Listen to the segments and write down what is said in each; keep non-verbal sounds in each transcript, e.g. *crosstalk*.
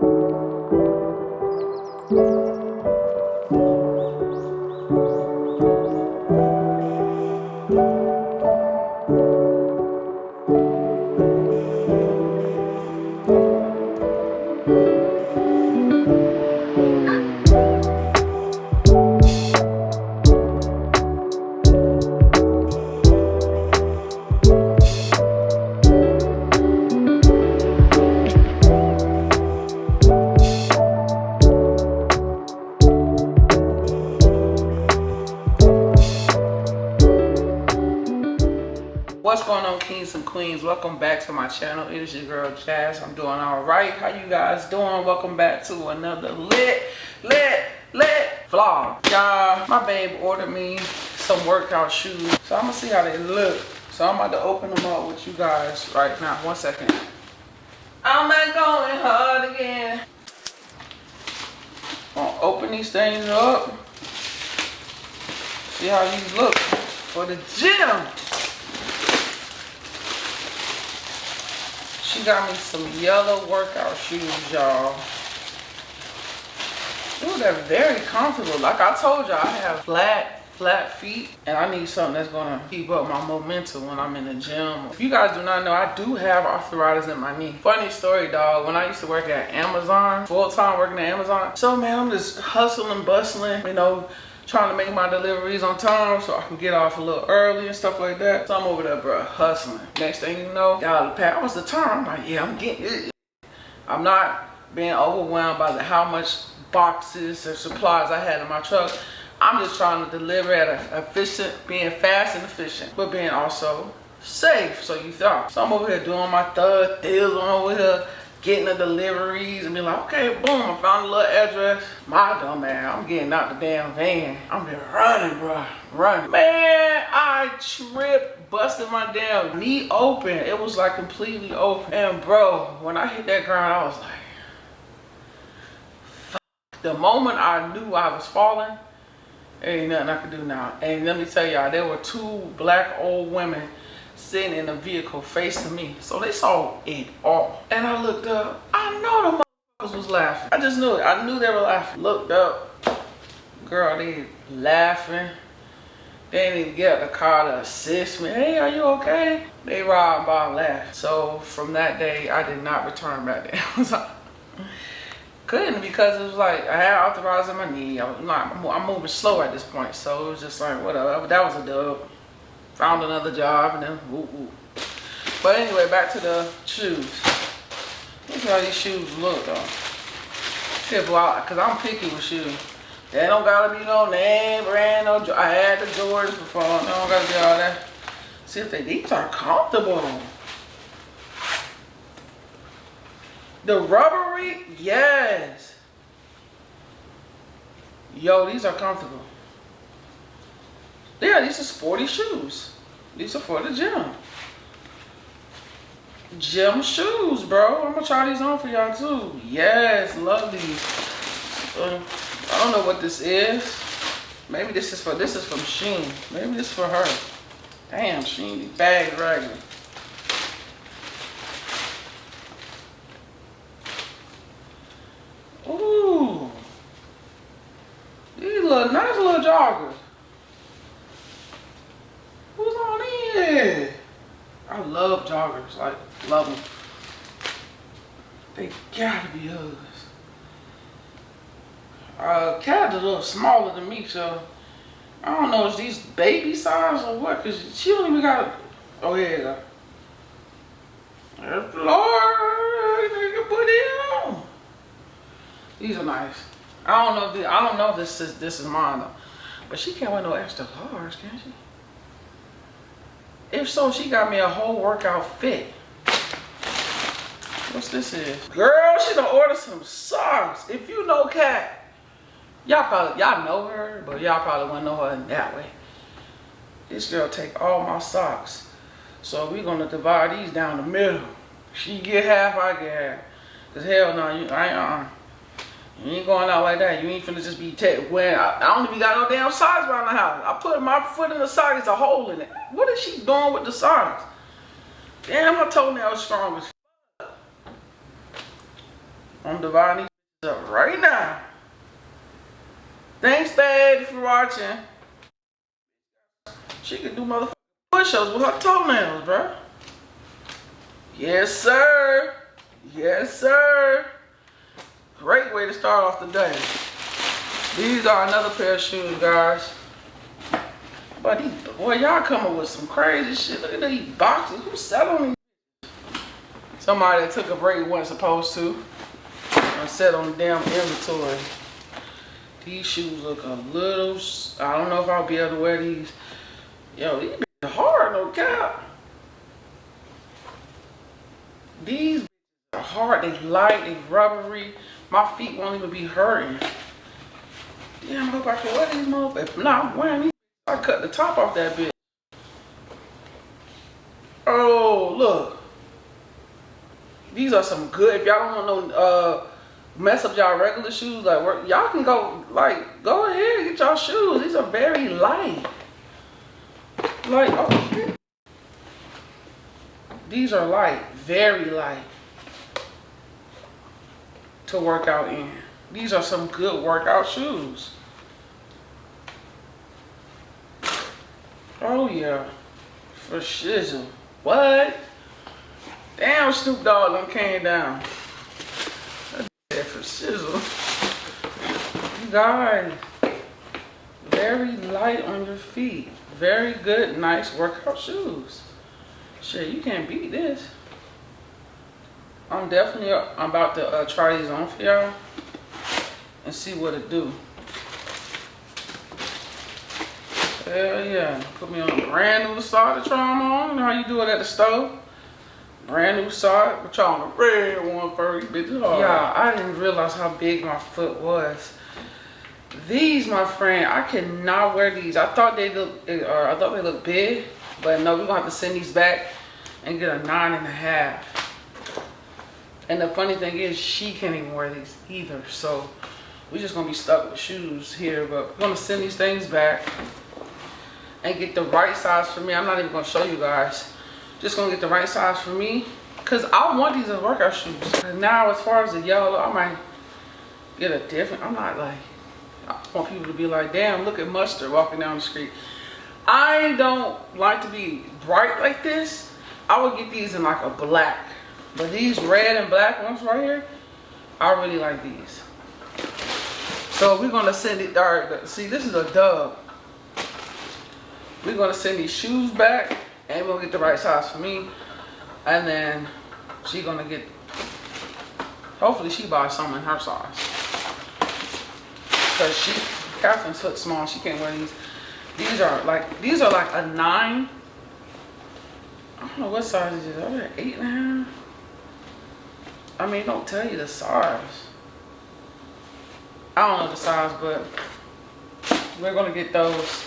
what's queens welcome back to my channel. It is your girl jazz. I'm doing all right. How you guys doing? Welcome back to another lit lit lit vlog. Y'all my babe ordered me some workout shoes. So i'm gonna see how they look. So i'm about to open them up with you guys right now. One second. I'm not going hard again. Gonna open these things up. See how these look for the gym She got me some yellow workout shoes, y'all. Ooh, they're very comfortable. Like I told y'all, I have flat, flat feet. And I need something that's gonna keep up my momentum when I'm in the gym. If you guys do not know, I do have arthritis in my knee. Funny story, dog. When I used to work at Amazon, full time working at Amazon. So man, I'm just hustling, bustling, you know, trying to make my deliveries on time so I can get off a little early and stuff like that. So I'm over there, bro, hustling. Next thing you know, y'all, that was the time. I'm like, yeah, I'm getting it. I'm not being overwhelmed by the, how much boxes or supplies I had in my truck. I'm just trying to deliver at a efficient, being fast and efficient, but being also safe, so you thought. So I'm over here doing my deals. I'm over here getting the deliveries and be like, okay, boom, I found a little address. My dumb man, I'm getting out the damn van. I'm been running, bro, running. Man, I tripped, busted my damn knee open. It was like completely open. And bro, when I hit that ground, I was like, Fuck. the moment I knew I was falling, ain't nothing I could do now. And let me tell y'all, there were two black old women sitting in a vehicle facing me. So they saw it all. And I looked up. I know the motherfuckers was laughing. I just knew it. I knew they were laughing. Looked up. Girl, they laughing. They didn't even get the car to assist me. Hey, are you okay? They ride by laugh. So from that day, I did not return back *laughs* Amazon. couldn't because it was like I had arthritis in my knee. I was not, I'm moving slow at this point, so it was just like whatever. That was a dub. Found another job and then. But anyway, back to the shoes. Look how these shoes look though. Tip out, cause I'm picky with shoes. They don't gotta be no name brand, no. I had the Jordans before. They don't gotta be all that. See if they these are comfortable. The rubbery, yes. Yo, these are comfortable. Yeah, these are sporty shoes. These are for the gym. Gym shoes, bro. I'm gonna try these on for y'all too. Yes, love these. Uh, I don't know what this is. Maybe this is for this is from Shein. Maybe this is for her. Damn, Shein, these bags raggedy. Ooh. These little nice little joggers. Who's on in? I love joggers, like love them. They gotta be Uggs. Uh, Cat is a little smaller than me, so I don't know, is these baby size or what? Cause she don't even got, oh yeah, go. Lord, put it on. These are nice. I don't know if this, I don't know if this is this is mine though, but she can't wear no extra large, can she? If so, she got me a whole workout fit. What's this is? Girl, she done order some socks. If you know Cat, y'all probably, y'all know her, but y'all probably wouldn't know her in that way. This girl take all my socks. So we gonna divide these down the middle. She get half, I get half. Cause hell no, you, I ain't, uh, you ain't going out like that. You ain't finna just be when I, I, don't even got no damn socks around the house. I put my foot in the sock, it's a hole in it. What is she doing with the socks? Damn, my toenail strong as fuck. I'm dividing these up right now. Thanks, babe, for watching. She can do motherfucking push-ups with her toenails, bro. Yes, sir. Yes, sir. Great way to start off the day. These are another pair of shoes, guys. But boy, y'all coming with some crazy shit. Look at these boxes. Who's selling these? Somebody that took a break wasn't supposed to. And set on the damn inventory. These shoes look a little, I don't know if I'll be able to wear these. Yo, these are hard, no cap. These are hard, they light, they rubbery. My feet won't even be hurting. Damn, I hope I can wear these motherfuckers. If not, I'm wearing these. I cut the top off that bitch. Oh, look. These are some good. If y'all don't want no uh, mess up y'all regular shoes, like y'all can go like go ahead get y'all shoes. These are very light. Like oh shit. These are light, very light to work out in. These are some good workout shoes. Oh yeah, for shizzle. What? Damn, Snoop Dogg done came down. That's for shizzle. You guys, very light on your feet. Very good, nice workout shoes. Shit, you can't beat this. I'm definitely I'm about to uh, try these on for y'all and see what it do. Hell yeah. Put me on a brand new sock to try them on. You know how you do it at the stove? Brand new sock. But y'all on the red one first. Bitch. Yeah, I didn't realize how big my foot was. These, my friend, I cannot wear these. I thought they look, or I thought they looked big, but no, we're gonna have to send these back and get a nine and a half. And the funny thing is, she can't even wear these either. So we're just gonna be stuck with shoes here, but we're gonna send these things back and get the right size for me. I'm not even gonna show you guys. Just gonna get the right size for me. Cause I want these as workout shoes. Now as far as the yellow, I might get a different, I'm not like, I want people to be like, damn, look at Mustard walking down the street. I don't like to be bright like this. I would get these in like a black but these red and black ones right here, I really like these. So we're gonna send it, all right, see this is a dub. We're gonna send these shoes back and gonna get the right size for me. And then she gonna get, hopefully she buys some in her size. Cause she, Catherine's foot small, she can't wear these. These are like, these are like a nine. I don't know what size it is, are they eight and a half? I mean, don't tell you the size. I don't know the size, but we're gonna get those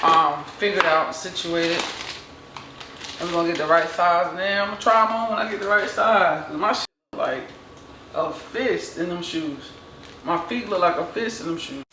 um, figured out, situated. I'm gonna get the right size, then I'm gonna try them on when I get the right size. my shit like a fist in them shoes. My feet look like a fist in them shoes.